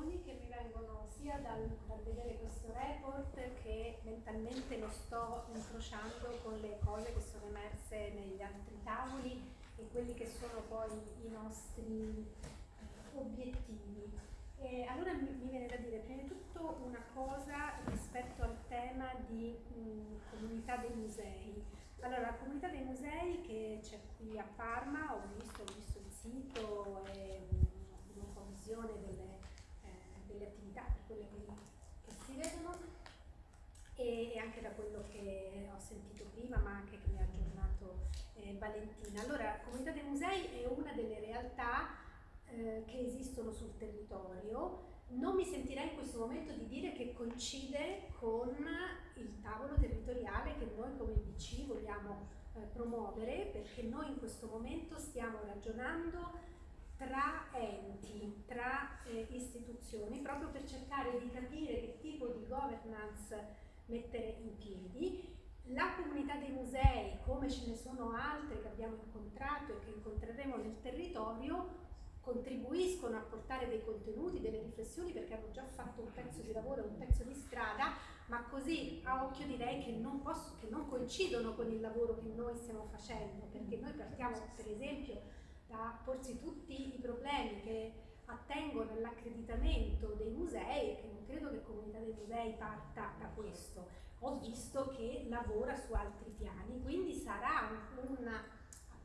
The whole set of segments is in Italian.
sensazioni che mi vengono sia dal, dal, vedere questo report che mentalmente lo sto incrociando con le cose che sono emerse negli altri tavoli e quelli che sono poi i nostri eh, obiettivi. E allora mi, mi, viene da dire prima di tutto una cosa rispetto al tema di mh, comunità dei musei. Allora, la comunità dei musei che c'è qui a Parma, ho visto, ho visto il sito e un po' visione delle, delle attività, per quelle che, si vedono e, anche da quello che ho sentito prima, ma anche che mi ha aggiornato eh, Valentina. Allora, Comunità dei Musei è una delle realtà eh, che esistono sul territorio. Non mi sentirei in questo momento di dire che coincide con il tavolo territoriale che noi come IBC vogliamo eh, promuovere, perché noi in questo momento stiamo ragionando tra enti, tra eh, istituzioni, proprio per cercare di capire che tipo di governance mettere in piedi. La comunità dei musei, come ce ne sono altre che abbiamo incontrato e che incontreremo nel territorio, contribuiscono a portare dei contenuti, delle riflessioni perché hanno già fatto un pezzo di lavoro, un pezzo di strada, ma così a occhio direi che non, posso, che non coincidono con il lavoro che noi stiamo facendo, perché noi partiamo per esempio da porsi tutti i problemi che attengono all'accreditamento dei musei che non credo che Comunità dei Musei parta da questo. Ho visto che lavora su altri piani, quindi sarà un, un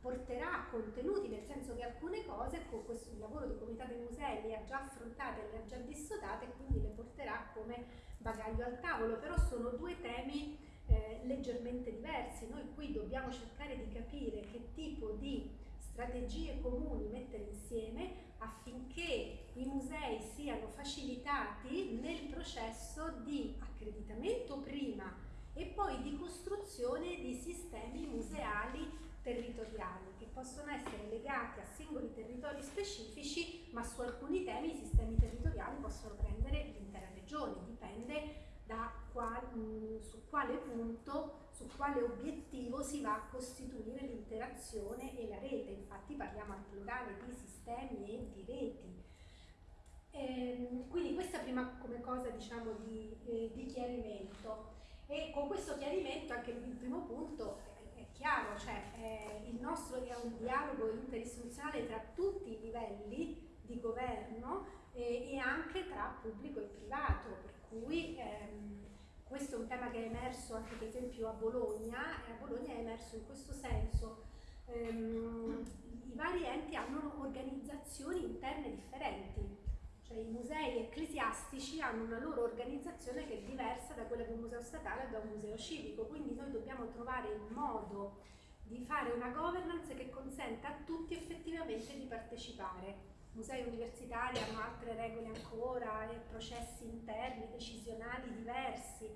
porterà contenuti, nel senso che alcune cose con questo il lavoro di Comunità dei Musei le ha già affrontate, le ha già dissodate e quindi le porterà come bagaglio al tavolo, però sono due temi eh, leggermente diversi. Noi qui dobbiamo cercare di capire che tipo di strategie comuni mettere insieme affinché i musei siano facilitati nel processo di accreditamento prima e poi di costruzione di sistemi museali territoriali che possono essere legati a singoli territori specifici ma su alcuni temi i sistemi territoriali possono prendere l'intera regione, dipende da qual, mh, su quale punto, su quale obiettivo si va a costituire l'interazione e la rete. Infatti parliamo al plurale di sistemi e di reti. Ehm, quindi questa prima come cosa diciamo di, eh, di, chiarimento. E con questo chiarimento anche il primo punto è, è chiaro, cioè eh, il nostro è un dialogo interistituzionale tra tutti i livelli di governo eh, e anche tra pubblico e privato, cui ehm, questo è un tema che è emerso anche per esempio a Bologna e a Bologna è emerso in questo senso. Ehm, I vari enti hanno organizzazioni interne differenti, cioè i musei ecclesiastici hanno una loro organizzazione che è diversa da quella di un museo statale o da un museo civico, quindi noi dobbiamo trovare il modo di fare una governance che consenta a tutti effettivamente di partecipare musei universitari hanno altre regole ancora e processi interni, decisionali diversi.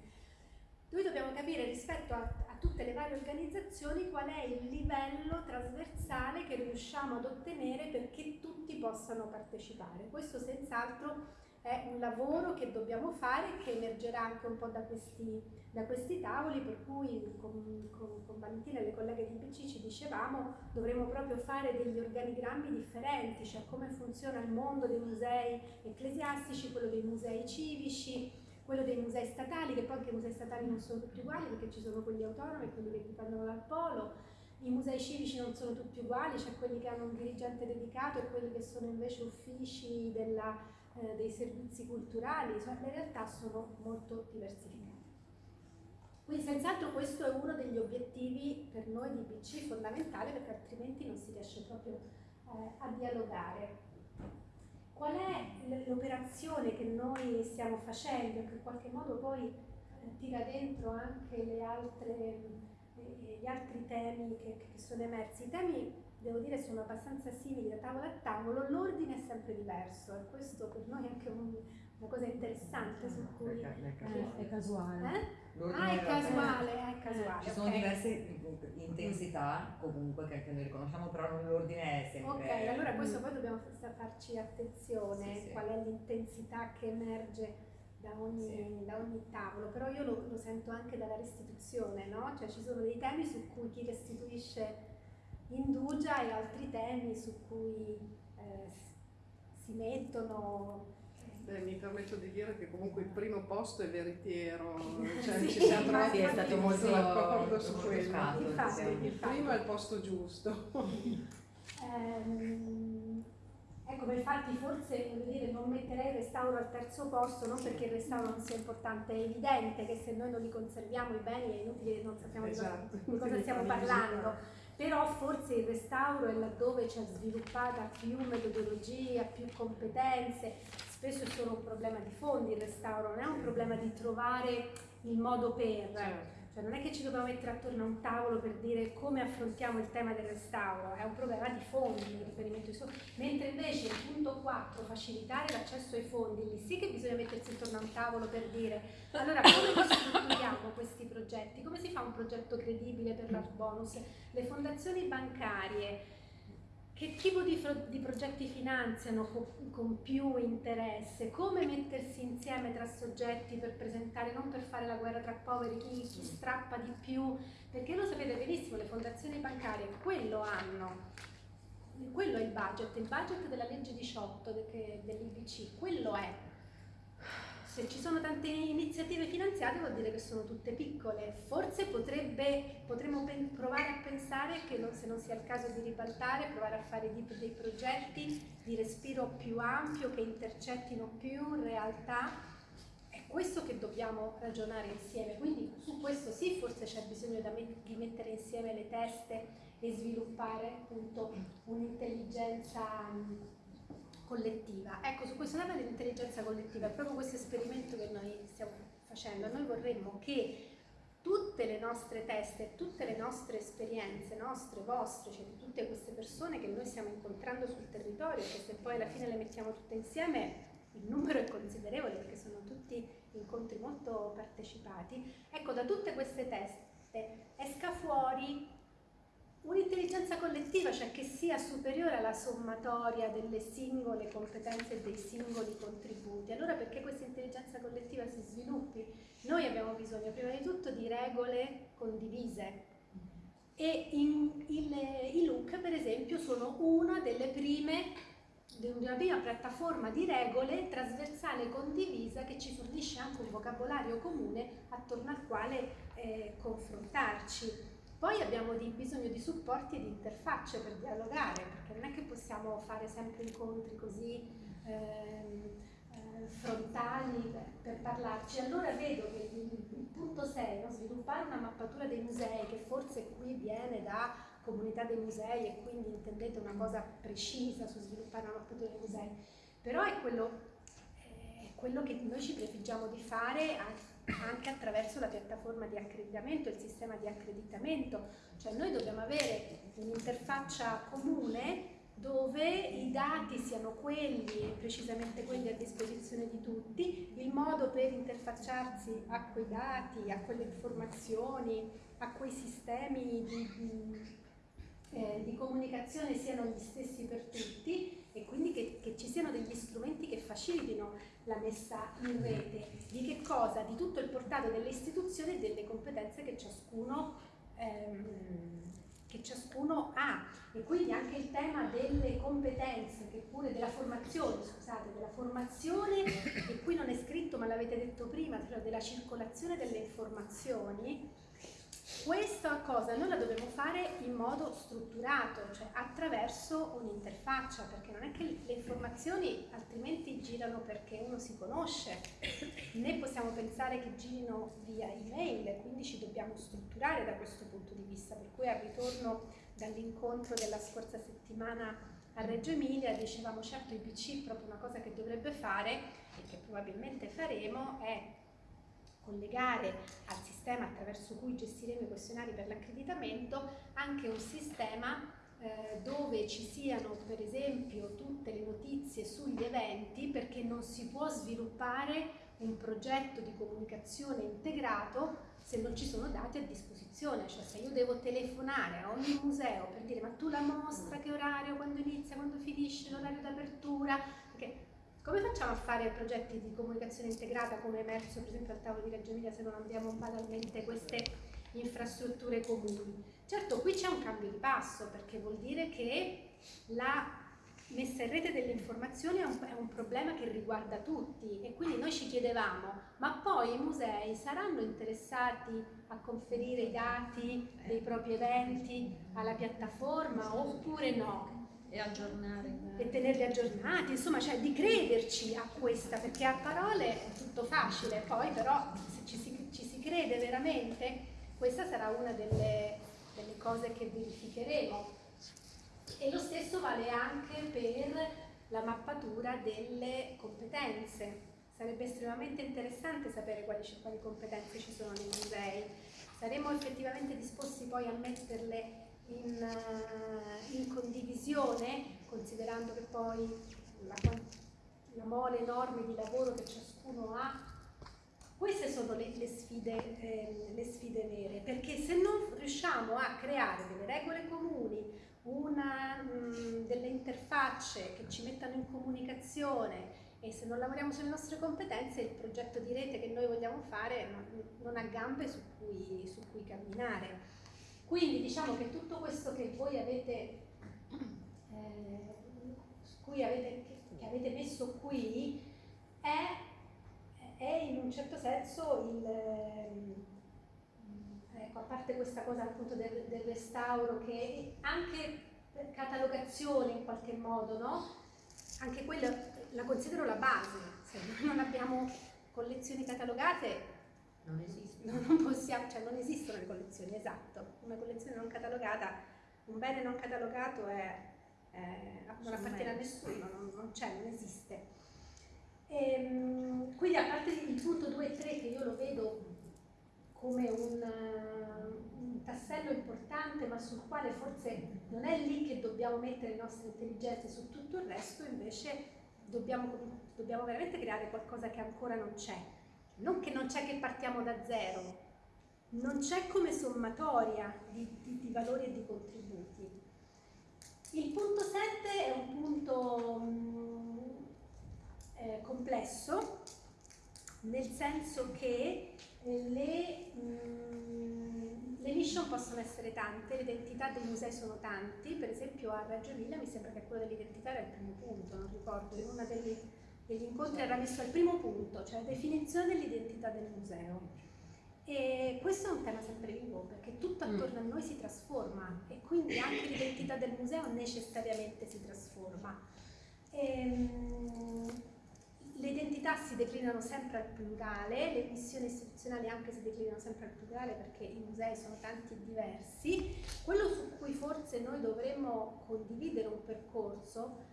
Noi dobbiamo capire rispetto a, a, tutte le varie organizzazioni qual è il livello trasversale che riusciamo ad ottenere perché tutti possano partecipare. Questo senz'altro è un lavoro che dobbiamo fare che emergerà anche un po' da questi, da questi tavoli, per cui con, con, con, Valentina e le colleghe di PC ci dicevamo dovremo proprio fare degli organigrammi differenti, cioè come funziona il mondo dei musei ecclesiastici, quello dei musei civici, quello dei musei statali, che poi anche i musei statali non sono tutti uguali perché ci sono quelli autonomi e quelli che dipendono dal polo, i musei civici non sono tutti uguali, c'è quelli che hanno un dirigente dedicato e quelli che sono invece uffici della, eh, dei servizi culturali, cioè le realtà sono molto diversificate. Quindi senz'altro questo è uno degli obiettivi per noi di BC fondamentale perché altrimenti non si riesce proprio eh, a dialogare. Qual è l'operazione che noi stiamo facendo che in qualche modo poi eh, tira dentro anche altre gli altri temi che, che, sono emersi. I temi, devo dire, sono abbastanza simili da tavolo a tavolo, l'ordine è sempre diverso e questo per noi è anche un, una cosa interessante su cui... È, è casuale. Eh? Ah, è casuale, è casuale. Ci sono okay. diverse intensità comunque che anche noi riconosciamo, però l'ordine è sempre... Ok, allora questo poi dobbiamo farci attenzione, sì, sì. qual è l'intensità che emerge da ogni, sì. da ogni, tavolo, però io lo, lo, sento anche dalla restituzione, no? Cioè ci sono dei temi su cui chi restituisce indugia e altri temi su cui eh, si mettono Beh, mi permetto di dire che comunque il primo posto è veritiero, cioè Sì, ci siamo trovati Sì, è stato molto, d'accordo su molto quello. scato, Infatti. Il primo è il posto giusto. Ehm, ecco, infatti forse dire, non metterei il restauro al terzo posto, non perché il restauro non sia importante, è evidente che se noi non li conserviamo i beni è inutile che non sappiamo Esatto. di cosa stiamo parlando. Però forse il restauro è laddove c'è sviluppata più metodologia, più competenze, spesso è solo un problema di fondi il restauro, non è un problema di trovare il modo per. Certo. Cioè non è che ci dobbiamo mettere attorno a un tavolo per dire come affrontiamo il tema del restauro, è un problema di fondi, di riferimento ai soldi. Mentre invece il punto 4, facilitare l'accesso ai fondi, lì sì che bisogna mettersi intorno a un tavolo per dire allora come noi strutturiamo questi progetti, come si fa un progetto credibile per l'art bonus, le fondazioni bancarie, che tipo di, di progetti finanziano co- con, più interesse? Come mettersi insieme tra soggetti per presentare, non per fare la guerra tra poveri, chi, chi strappa di più? Perché lo sapete benissimo, le fondazioni bancarie quello hanno. Quello è il budget, il budget della legge 18 de- che- dell'IBC, quello è. Se ci sono tante iniziative finanziate vuol dire che sono tutte piccole. Forse potrebbe, potremmo provare a pensare che non- se non sia il caso di ribaltare, provare a fare di- dei progetti di respiro più ampio che intercettino più realtà. È questo che dobbiamo ragionare insieme. Quindi su questo sì, forse c'è bisogno di mettere insieme le teste e sviluppare appunto un'intelligenza collettiva. Ecco, su questo tema dell'intelligenza collettiva è proprio questo esperimento che noi stiamo facendo. Noi vorremmo che tutte le nostre teste, tutte le nostre esperienze, nostre, vostre, cioè di tutte queste persone che noi stiamo incontrando sul territorio, che se poi alla fine le mettiamo tutte insieme, il numero è considerevole perché sono tutti incontri molto partecipati. Ecco, da tutte queste teste esca fuori un'intelligenza collettiva, cioè che sia superiore alla sommatoria delle singole competenze e dei singoli contributi. Allora perché questa intelligenza collettiva si sviluppi? Noi abbiamo bisogno prima di tutto di regole condivise e in- il- i LUC per esempio sono una delle prime di una prima piattaforma di regole trasversale condivisa che ci fornisce anche un vocabolario comune attorno al quale eh, confrontarci. Poi abbiamo di- bisogno di supporti e di interfacce per dialogare, perché non è che possiamo fare sempre incontri così ehm, eh, frontali per, per parlarci. Allora vedo che il, il punto 6, no? sviluppare una mappatura dei musei, che forse qui viene da comunità dei musei e quindi intendete una cosa precisa su sviluppare una mappatura dei musei, però è quello, quello che noi ci prefiggiamo di fare anche attraverso la piattaforma di accreditamento, il sistema di accreditamento, cioè noi dobbiamo avere un'interfaccia comune dove i dati siano quelli, precisamente quelli a disposizione di tutti, il modo per interfacciarsi a quei dati, a quelle informazioni, a quei sistemi di, di- eh, di comunicazione siano gli stessi per tutti e quindi che, che ci siano degli strumenti che facilitino la messa in rete. Di che cosa? Di tutto il portato delle istituzioni e delle competenze che ciascuno, ehm, che ciascuno ha. E quindi anche il tema delle competenze, che pure della formazione, scusate, della formazione, e qui non è scritto ma l'avete detto prima, cioè della circolazione delle informazioni, questa cosa noi la dobbiamo fare in modo strutturato, cioè attraverso un'interfaccia, perché non è che le informazioni altrimenti girano perché uno si conosce, né possiamo pensare che girino via email, quindi ci dobbiamo strutturare da questo punto di vista, per cui al ritorno dall'incontro della scorsa settimana a Reggio Emilia dicevamo certo il PC proprio una cosa che dovrebbe fare e che probabilmente faremo è collegare al sistema attraverso cui gestiremo i questionari per l'accreditamento anche un sistema eh, dove ci siano per esempio tutte le notizie sugli eventi perché non si può sviluppare un progetto di comunicazione integrato se non ci sono dati a disposizione, cioè se io devo telefonare a ogni museo per dire ma tu la mostra che orario, quando inizia, quando finisce, l'orario d'apertura, come facciamo a fare progetti di comunicazione integrata come emerso per esempio al tavolo di Reggio Emilia se non abbiamo banalmente queste infrastrutture comuni? Certo, qui c'è un cambio di passo perché vuol dire che la messa in rete delle informazioni è un, è un, problema che riguarda tutti e quindi noi ci chiedevamo, ma poi i musei saranno interessati a conferire i dati dei propri eventi alla piattaforma oppure no? E aggiornare. E tenerli aggiornati, insomma, cioè di crederci a questa, perché a parole è tutto facile, poi però se ci si, ci si crede veramente, questa sarà una delle, delle cose che verificheremo e lo stesso vale anche per la mappatura delle competenze. Sarebbe estremamente interessante sapere quali, quali competenze ci sono nei musei. Saremmo effettivamente disposti poi a metterle in, uh, in condivisione, considerando che poi la, la, mole enorme di lavoro che ciascuno ha. Queste sono le, le, sfide, eh, le sfide vere, perché se non riusciamo a creare delle regole comuni, una, mh, delle interfacce che ci mettano in comunicazione e se non lavoriamo sulle nostre competenze il progetto di rete che noi vogliamo fare non, non ha gambe su cui, su cui, camminare. Quindi diciamo che tutto questo che voi avete, eh, avete, che avete messo qui è, è, in un certo senso il ecco, a parte questa cosa appunto del, del restauro che anche catalogazione in qualche modo, no? Anche quella la considero la base, se non abbiamo collezioni catalogate non esistono. Non, possiamo, cioè non esistono le collezioni, esatto. Una collezione non catalogata, un bene non catalogato è, è, non appartiene a nessuno, non, non c'è, non esiste. E, ehm, quindi a parte il punto 2 e 3 che io lo vedo come un, un, tassello importante ma sul quale forse non è lì che dobbiamo mettere le nostre intelligenze, su tutto il resto invece dobbiamo, dobbiamo veramente creare qualcosa che ancora non c'è. Non che non c'è che partiamo da zero, non c'è come sommatoria di, di, di, valori e di contributi. Il punto 7 è un punto mh, eh, complesso, nel senso che le, mm, le, mission possono essere tante, le identità dei musei sono tanti, per esempio a Reggio Emilia mi sembra che quello dell'identità era il primo punto, non ricordo, in uno degli, degli incontri era messo al primo punto, cioè la definizione dell'identità del museo. E questo è un tema sempre vivo perché tutto mm. attorno a noi si trasforma e quindi anche l'identità del museo necessariamente si trasforma. Ehm, le identità si declinano sempre al plurale, le missioni istituzionali anche si declinano sempre al plurale perché i musei sono tanti e diversi. Quello su cui forse noi dovremmo condividere un percorso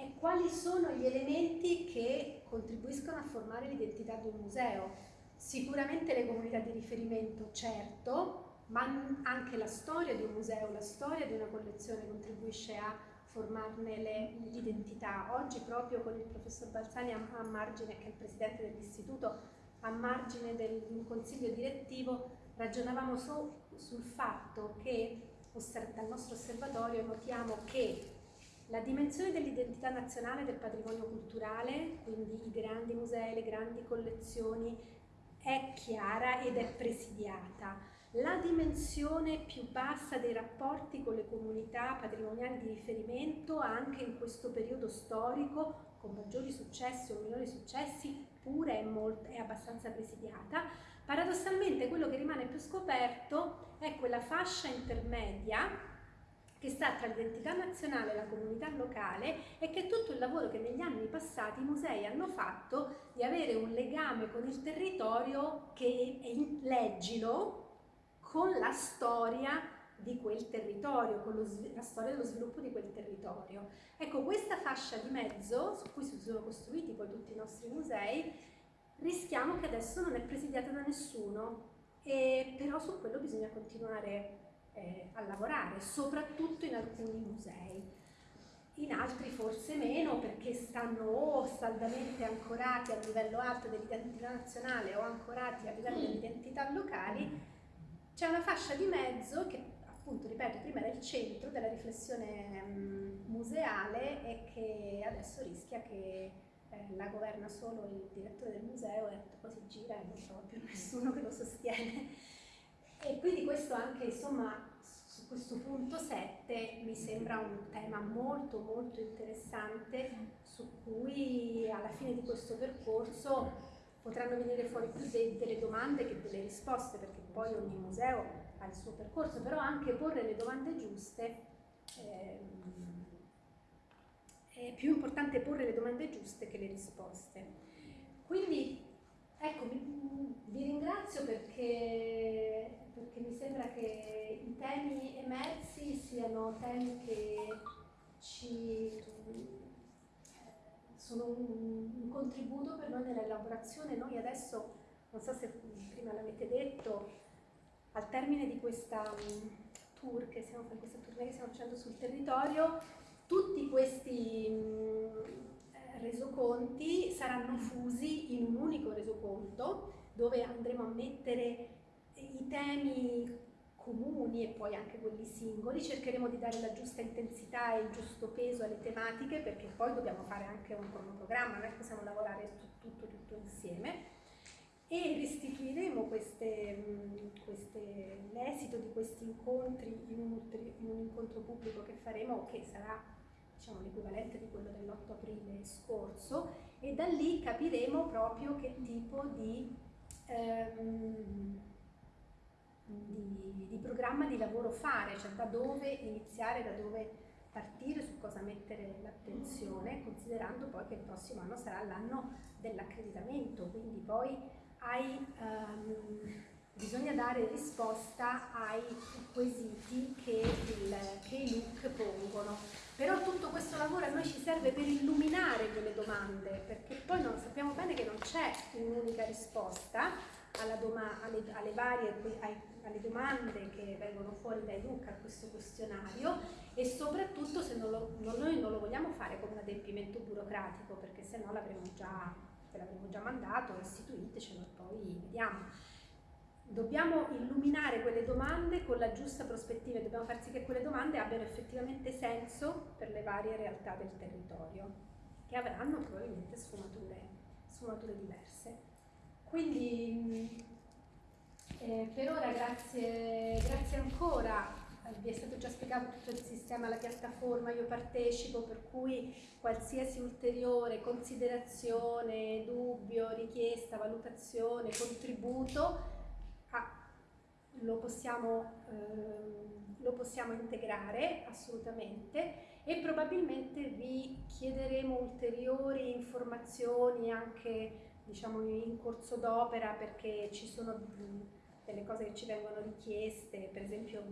è quali sono gli elementi che contribuiscono a formare l'identità di un museo. Sicuramente le comunità di riferimento, certo, ma anche la storia di un museo, la storia di una collezione contribuisce a formarne l'identità. Oggi proprio con il professor Balzani a, a margine, che è il presidente dell'istituto, a margine del, di un consiglio direttivo, ragionavamo su, sul fatto che dal nostro osservatorio notiamo che la dimensione dell'identità nazionale del patrimonio culturale, quindi i grandi musei, le grandi collezioni, è chiara ed è presidiata. La dimensione più bassa dei rapporti con le comunità patrimoniali di riferimento anche in questo periodo storico con maggiori successi o minori successi pure è, molto, è abbastanza presidiata. Paradossalmente quello che rimane più scoperto è quella fascia intermedia che sta tra l'identità nazionale e la comunità locale e che tutto il lavoro che negli anni passati i musei hanno fatto di avere un legame con il territorio che è leggilo, con la storia di quel territorio, con la storia dello sviluppo di quel territorio. Ecco, questa fascia di mezzo, su cui si sono costruiti poi tutti i nostri musei, rischiamo che adesso non è presidiata da nessuno, e però su quello bisogna continuare eh, a lavorare, soprattutto in alcuni musei. In altri forse meno perché stanno o saldamente ancorati a livello alto dell'identità nazionale o ancorati a livello delle identità locali c'è una fascia di mezzo che appunto, ripeto, prima era il centro della riflessione museale e che adesso rischia che eh, la governa solo il direttore del museo e poi si gira e non trova più nessuno che lo sostiene. E quindi questo anche, insomma, su questo punto 7 mi sembra un tema molto molto interessante su cui alla fine di questo percorso potranno venire fuori più de delle domande che delle risposte perché poi ogni museo ha il suo percorso, però anche porre le domande giuste ehm, è più importante porre le domande giuste che le risposte. Quindi ecco, vi, vi ringrazio perché, perché mi sembra che i temi emersi siano temi che ci sono un, un, contributo per noi nell'elaborazione. Noi adesso, non so se prima l'avete detto, al termine di questa tour che stiamo, questa tournée che stiamo facendo sul territorio, tutti questi mh, resoconti saranno fusi in un unico resoconto dove andremo a mettere i temi comuni e poi anche quelli singoli, cercheremo di dare la giusta intensità e il giusto peso alle tematiche perché poi dobbiamo fare anche un cronoprogramma, non è che possiamo lavorare tutto, tutto insieme. E restituiremo l'esito di questi incontri in un, in un, incontro pubblico che faremo che sarà diciamo, l'equivalente di quello dell'8 aprile scorso e da lì capiremo proprio che tipo di ehm, di, di, programma di lavoro fare, cioè da dove iniziare, da dove partire, su cosa mettere l'attenzione, considerando poi che il prossimo anno sarà l'anno dell'accreditamento, quindi poi hai, um, bisogna dare risposta ai quesiti che, il, che i look pongono. Però tutto questo lavoro a noi ci serve per illuminare quelle domande, perché poi non, sappiamo bene che non c'è un'unica risposta, alle, alle, varie ai, alle domande che vengono fuori dai LUC a questo questionario e soprattutto se non lo, non, noi non lo vogliamo fare come un adempimento burocratico perché se no l'avremmo già, già mandato, istituitecelo e poi vediamo. Dobbiamo illuminare quelle domande con la giusta prospettiva e dobbiamo far sì che quelle domande abbiano effettivamente senso per le varie realtà del territorio, che avranno probabilmente sfumature, sfumature diverse. Quindi eh, per ora grazie, grazie ancora, vi è stato già spiegato tutto il sistema, la piattaforma, io partecipo, per cui qualsiasi ulteriore considerazione, dubbio, richiesta, valutazione, contributo ah, lo, possiamo, eh, lo possiamo integrare assolutamente e probabilmente vi chiederemo ulteriori informazioni anche diciamo in corso d'opera perché ci sono delle cose che ci vengono richieste, per esempio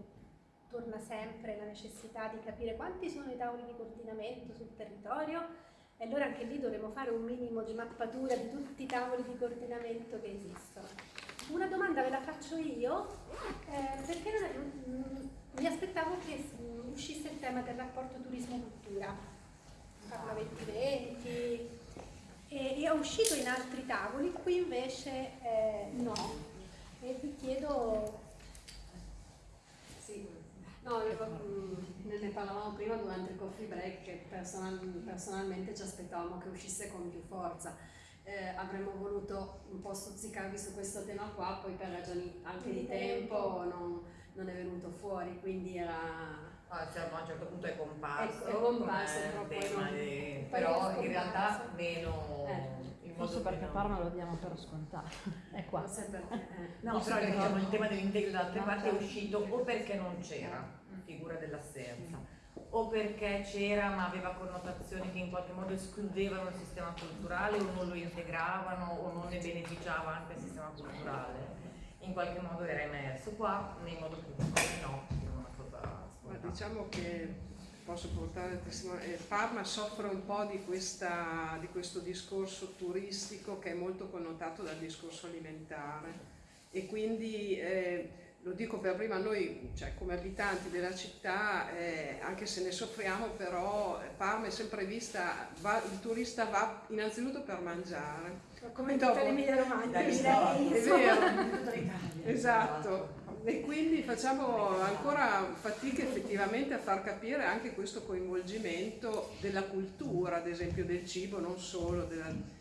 torna sempre la necessità di capire quanti sono i tavoli di coordinamento sul territorio e allora anche lì dovremo fare un minimo di mappatura di tutti i tavoli di coordinamento che esistono. Una domanda ve la faccio io, eh, perché è, mm, mi aspettavo che uscisse il tema del rapporto turismo-cultura, parla 2020, e è uscito in altri tavoli, qui invece eh, no. E vi chiedo... Sì, no, io, mh, ne parlavamo prima durante il coffee break che personal, personalmente ci aspettavamo che uscisse con più forza. Eh, avremmo voluto un po' stuzzicarvi su questo tema qua, poi per ragioni anche di, tempo, non, non è venuto fuori, quindi era Ah, cioè, a un certo punto è comparso, è, è comparso tema di, però in realtà meno eh, forse perché meno... Parma lo diamo per scontato. È qua. Non perché, eh. no però diciamo, il tema dell'integro da altre parti è uscito o perché non c'era figura dell'assenza o perché c'era ma aveva connotazioni che in qualche modo escludevano il sistema culturale o non lo integravano o non ne beneficiava anche il sistema culturale. In qualche modo era emerso qua in modo più no ma diciamo che posso portare il testimone, eh, Parma soffre un po' di, questa, di questo discorso turistico che è molto connotato dal discorso alimentare. E quindi eh, lo dico per prima noi cioè, come abitanti della città eh, anche se ne soffriamo però Parma è sempre vista va, il turista va innanzitutto per mangiare. Come in tutta l'Emilia Romagna direi è vero. Esatto e quindi facciamo ancora fatica effettivamente a far capire anche questo coinvolgimento della cultura, ad esempio del cibo, non solo della,